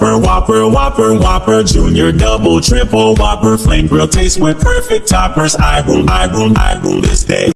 Whopper, Whopper, Whopper, Whopper, Junior, Double, Triple, Whopper, Flame Grill taste with perfect toppers. I rule, I rule, I rule this day.